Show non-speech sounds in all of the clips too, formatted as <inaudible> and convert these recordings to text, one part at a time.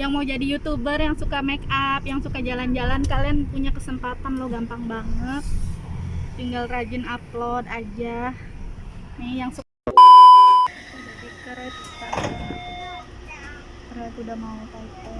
yang mau jadi youtuber yang suka make up yang suka jalan-jalan kalian punya kesempatan lo gampang banget. Tinggal rajin upload aja. Nih yang suka jadi kereta kereta udah mau typo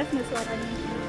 Jelas nggak suaranya?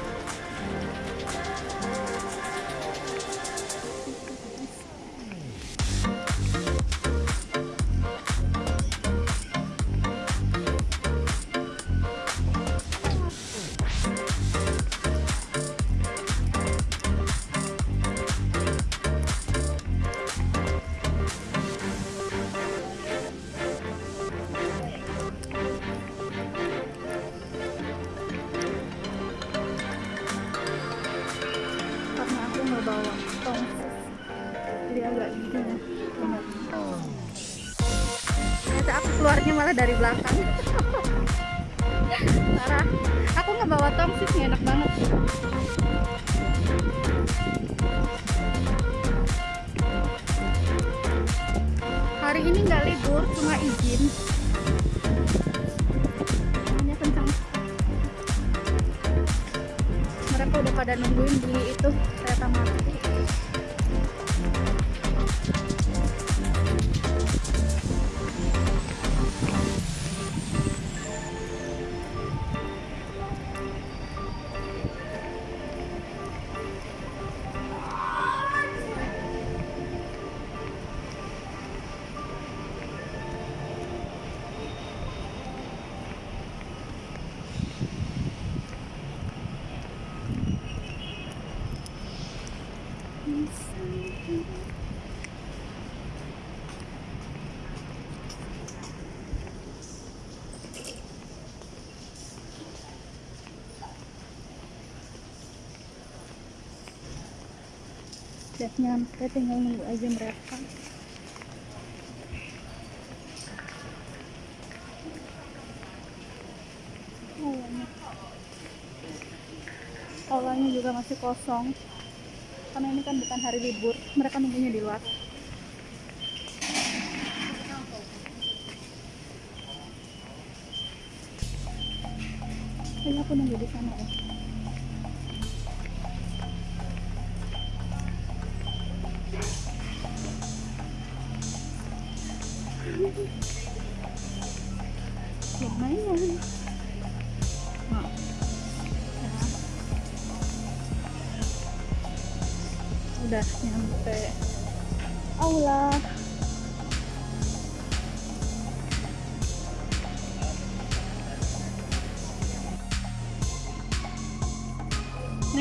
Dari belakang. <laughs> Parah. Aku nggak bawa tongsis nih enak banget. Hari ini nggak libur cuma izin. Anginnya kencang. Mereka udah pada nungguin di itu kereta mati udah nyampe tinggal nunggu aja mereka. Aulanya juga masih kosong karena ini kan bukan hari libur. Mereka nunggunya di luar kayaknya aku nunggu di sana ya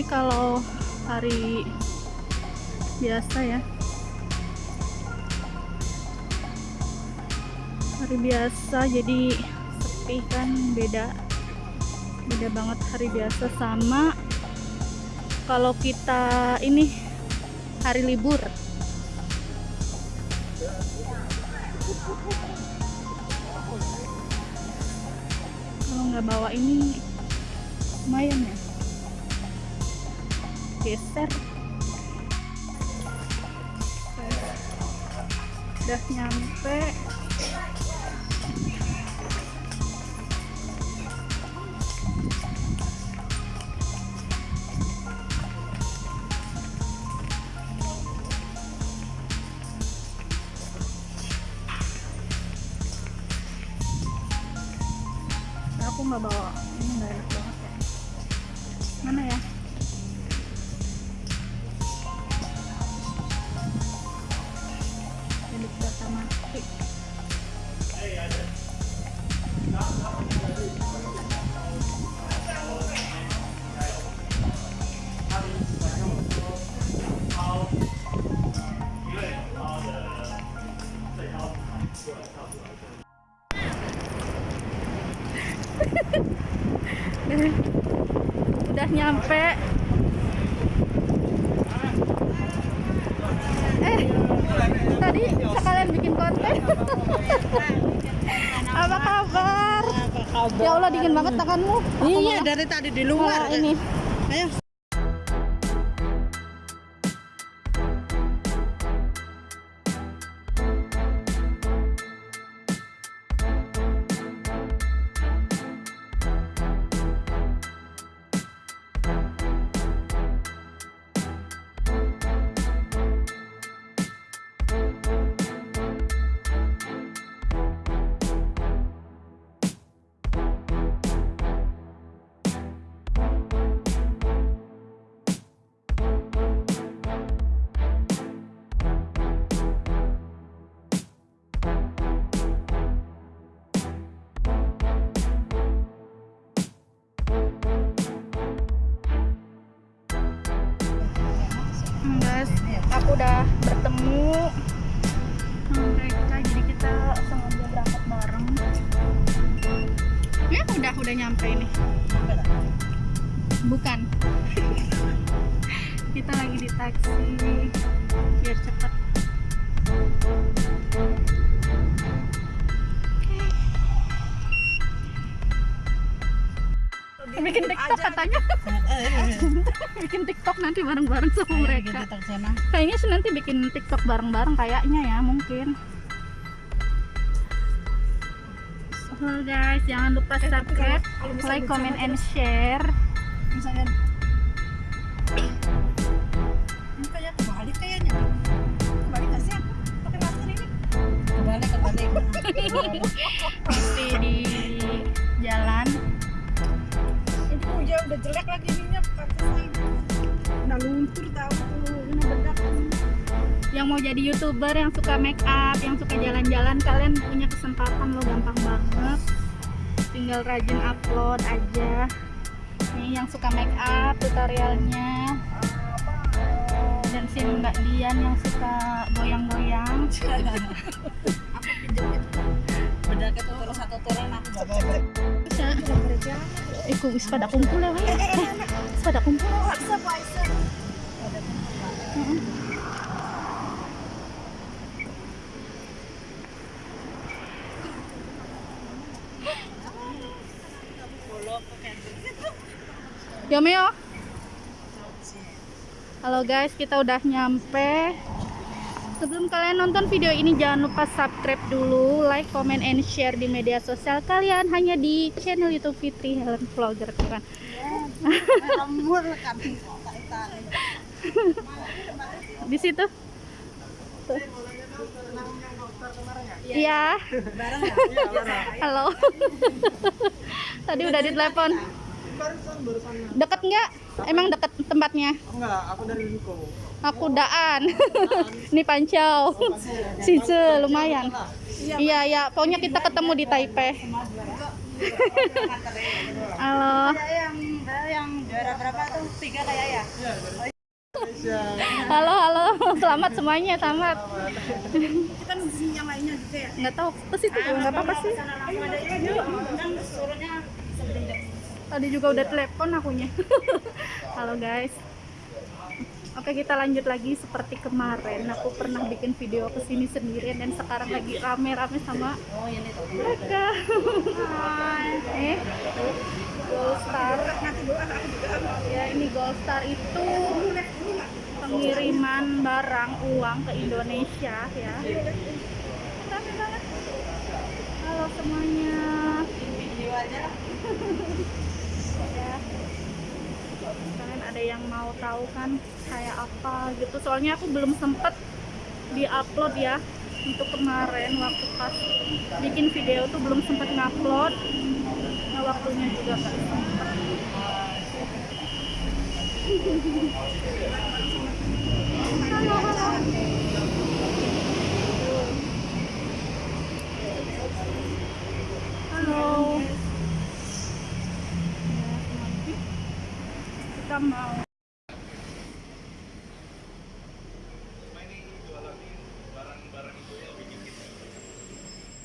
ini kalau hari biasa ya. Hari biasa jadi sepi kan beda beda banget hari biasa sama kalau kita ini hari libur. Kalau nggak bawa ini lumayan ya geser. Udah nyampe. Aku nggak bawa ini nggak enak banget ya. Mana ya nyampe. Eh tadi sekalian bikin konten. <laughs> Apa kabar? Ya Allah dingin banget tanganmu Iya dari tadi di luar. ini. Ayo. Udah bertemu. Sama mereka jadi kita sengaja berangkat bareng. Ya udah udah nyampe ini. Bukan. <laughs> Kita lagi di taksi biar cepet bikin tiktok katanya <laughs> bikin tiktok nanti bareng-bareng sama mereka Kita ke sana. kayaknya sih nanti bikin tiktok bareng-bareng kayaknya ya mungkin Halo guys, jangan lupa subscribe, like, comment, and share. Misalnya ini kayak kebalik kayaknya. Kebalik nggak sih? Pakai masker ini. Kebalik kebalik. <laughs> Masih di jalan. Itu ya udah jelek lagi ininya saya. Udah luntur tahu tuh. Ini bedak. Yang mau jadi youtuber, yang suka make up, yang suka jalan-jalan, kalian punya kesempatan lo gampang banget. Tinggal rajin upload aja. Nih yang suka make up tutorialnya. Dan ikutin Mbak Dian yang suka goyang-goyang. <laughs> Aku pinjam itu. Satu turunan aku Iku wis pada kumpul ya, Wei. Wis pada kumpul. WhatsApp WhatsApp. Yo Meo. Halo guys, kita udah nyampe. Sebelum kalian nonton video ini jangan lupa subscribe dulu, like, comment, and share di media sosial kalian hanya di channel YouTube Fitri Helen Vlogger kan. <laughs> Di situ. Iya. Ya? Halo. <laughs> Tadi udah ditelepon. Deket nggak? Emang deket tempatnya? Enggak, aku dari Liko. Aku daan. <laughs> Ini Pancau. <laughs> Sice lumayan. Iya, iya. Pokoknya kita ketemu di Taipei. <laughs> Halo. Kayak yang yang juara berapa tuh? Tiga kayak ya? Halo, halo. Selamat semuanya, selamat. Kita nungguin yang lainnya juga ya? Nggak tahu ke situ juga nggak apa-apa sih. Kan Tadi juga udah telepon akunya. Halo guys. Oke kita lanjut lagi seperti kemarin aku pernah bikin video ke sini sendirian dan sekarang lagi rame-rame sama Oh, mereka. eh, Gold Star. Ya ini Gold Star itu pengiriman barang uang ke Indonesia ya. Rame banget. Halo semuanya. <laughs> Video aja lah. ya kalian ada yang mau tahu kan kayak apa gitu. Soalnya aku belum sempet di-upload ya untuk kemarin waktu pas bikin video tuh belum sempet ngupload. Nah waktunya juga sempet. Halo halo. Halo kita mau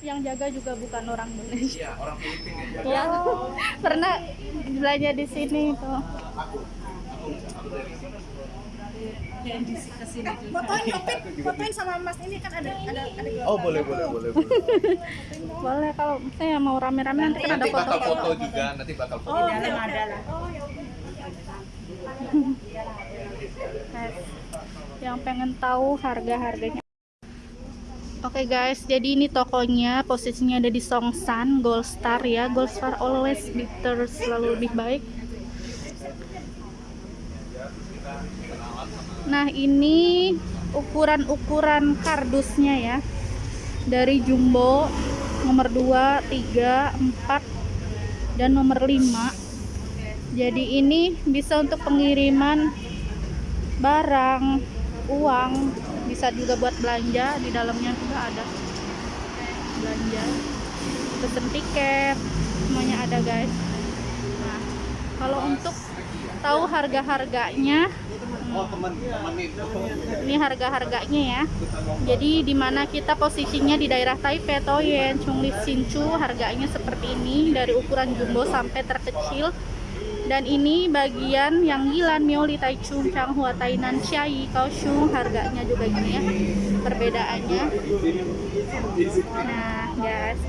yang jaga juga bukan orang Indonesia. Iya, orang Filipina ya. Ya, pernah belanja di sini tuh. Yang di ke sini juga. Fotoin fotoin sama Mas ini kan ada ada ada Oh, boleh, boleh, boleh. boleh. Boleh kalau saya mau rame-rame nanti kan ada bakal foto. foto juga, nanti bakal foto. Di dalam ada lah. Yang pengen tahu harga-harganya. Oke guys, jadi ini tokonya posisinya ada di Songsan, Gold Star ya. Gold Star always better, selalu lebih baik. Nah, ini ukuran-ukuran kardusnya ya. Dari jumbo nomor 2, 3, 4 dan nomor 5. Jadi ini bisa untuk pengiriman barang, uang, bisa juga buat belanja. Di dalamnya juga ada belanja, pesen tiket, semuanya ada guys. Nah, kalau untuk tahu harga-harganya, Oh, ini harga-harganya ya. Jadi di mana kita posisinya di daerah Taipei, Toyen, Chungli, Hsinchu, harganya seperti ini dari ukuran jumbo sampai terkecil. Dan ini bagian yang Yilan, Mioli, Taichung, Changhua, Tainan, Xiayi, Kaohsiung, harganya juga gini ya. Perbedaannya. Nah, guys.